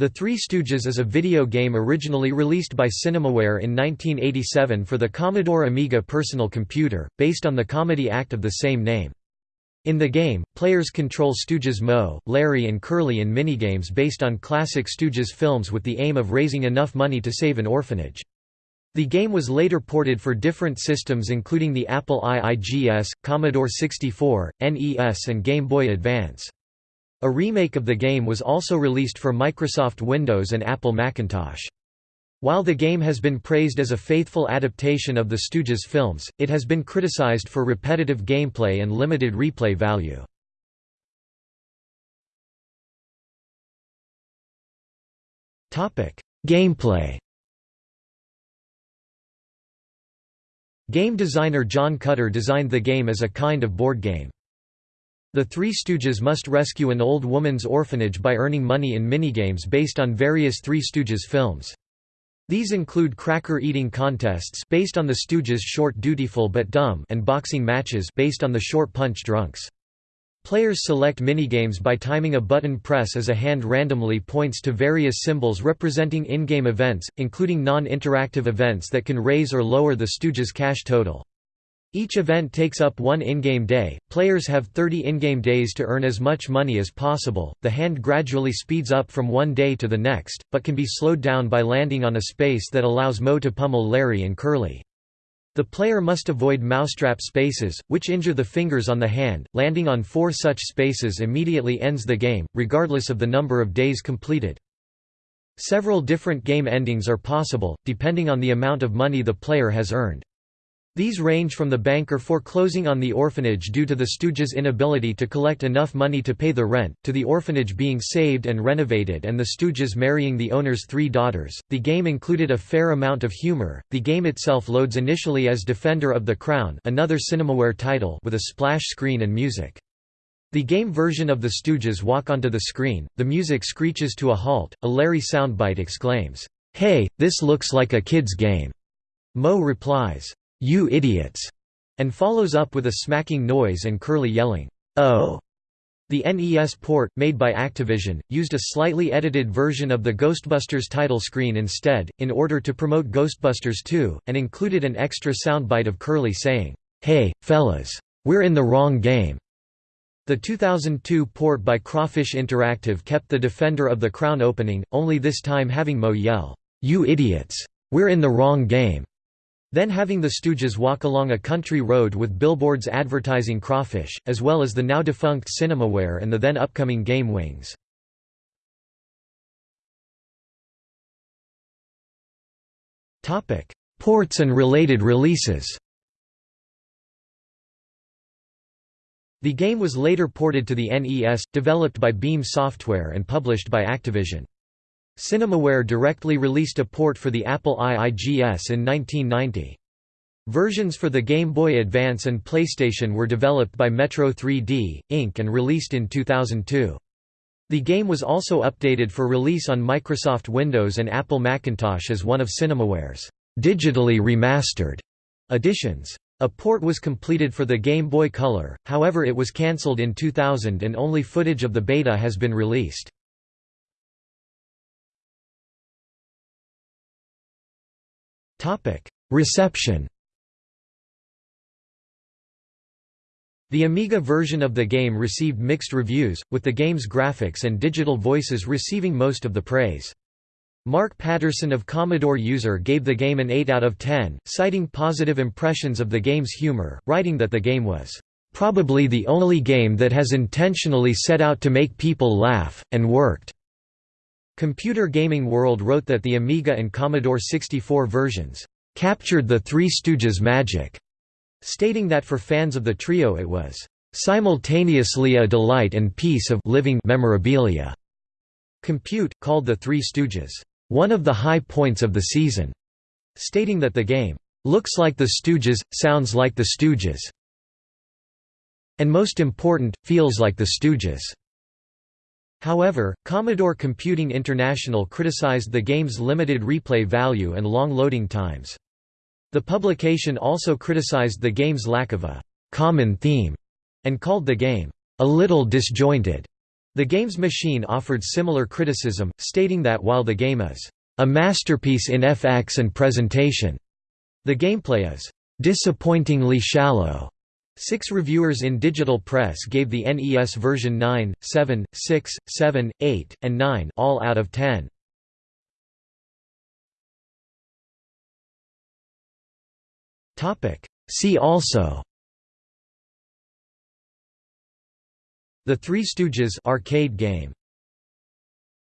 The Three Stooges is a video game originally released by Cinemaware in 1987 for the Commodore Amiga personal computer, based on the comedy act of the same name. In the game, players control Stooges Moe, Larry and Curly in minigames based on classic Stooges films with the aim of raising enough money to save an orphanage. The game was later ported for different systems including the Apple IIGS, Commodore 64, NES and Game Boy Advance. A remake of the game was also released for Microsoft Windows and Apple Macintosh. While the game has been praised as a faithful adaptation of the Stooges films, it has been criticized for repetitive gameplay and limited replay value. Gameplay Game designer John Cutter designed the game as a kind of board game. The Three Stooges must rescue an old woman's orphanage by earning money in minigames based on various Three Stooges films. These include cracker-eating contests based on the Stooges' short Dutiful but Dumb and boxing matches based on the short Punch Drunks. Players select minigames by timing a button press as a hand randomly points to various symbols representing in-game events, including non-interactive events that can raise or lower the Stooges' cash total. Each event takes up one in-game day. Players have 30 in-game days to earn as much money as possible. The hand gradually speeds up from one day to the next, but can be slowed down by landing on a space that allows Moe to pummel Larry and Curly. The player must avoid mousetrap spaces, which injure the fingers on the hand. Landing on four such spaces immediately ends the game, regardless of the number of days completed. Several different game endings are possible, depending on the amount of money the player has earned. These range from the banker foreclosing on the orphanage due to the Stooges' inability to collect enough money to pay the rent, to the orphanage being saved and renovated and the Stooges marrying the owner's three daughters. The game included a fair amount of humor. The game itself loads initially as Defender of the Crown, another Cinemaware title, with a splash screen and music. The game version of the Stooges walk onto the screen, the music screeches to a halt, a Larry soundbite exclaims, Hey, this looks like a kid's game. Moe replies, "'You idiots!' and follows up with a smacking noise and Curly yelling, "'Oh!' The NES port, made by Activision, used a slightly edited version of the Ghostbusters title screen instead, in order to promote Ghostbusters 2, and included an extra soundbite of Curly saying, "'Hey, fellas! We're in the wrong game!' The 2002 port by Crawfish Interactive kept the Defender of the Crown opening, only this time having Moe yell, "'You idiots! We're in the wrong game!' Then having the Stooges walk along a country road with billboards advertising crawfish, as well as the now defunct Cinemaware and the then upcoming Game Wings. Ports and related releases The game was later ported to the NES, developed by Beam Software and published by Activision. Cinemaware directly released a port for the Apple IIGS in 1990. Versions for the Game Boy Advance and PlayStation were developed by Metro 3D, Inc. and released in 2002. The game was also updated for release on Microsoft Windows and Apple Macintosh as one of Cinemaware's digitally remastered editions. A port was completed for the Game Boy Color, however it was cancelled in 2000 and only footage of the beta has been released. Topic: Reception. The Amiga version of the game received mixed reviews, with the game's graphics and digital voices receiving most of the praise. Mark Patterson of Commodore User gave the game an 8 out of 10, citing positive impressions of the game's humor, writing that the game was probably the only game that has intentionally set out to make people laugh, and worked. Computer Gaming World wrote that the Amiga and Commodore 64 versions captured the Three Stooges magic, stating that for fans of the trio it was simultaneously a delight and piece of living memorabilia. Compute called the Three Stooges one of the high points of the season, stating that the game looks like the Stooges, sounds like the Stooges, and most important, feels like the Stooges. However, Commodore Computing International criticized the game's limited replay value and long loading times. The publication also criticized the game's lack of a «common theme» and called the game «a little disjointed». The Games Machine offered similar criticism, stating that while the game is a masterpiece in FX and presentation, the gameplay is disappointingly shallow. Six reviewers in digital press gave the NES version 9, 7, 6, 7, 8, and 9 all out of 10. See also The Three Stooges arcade game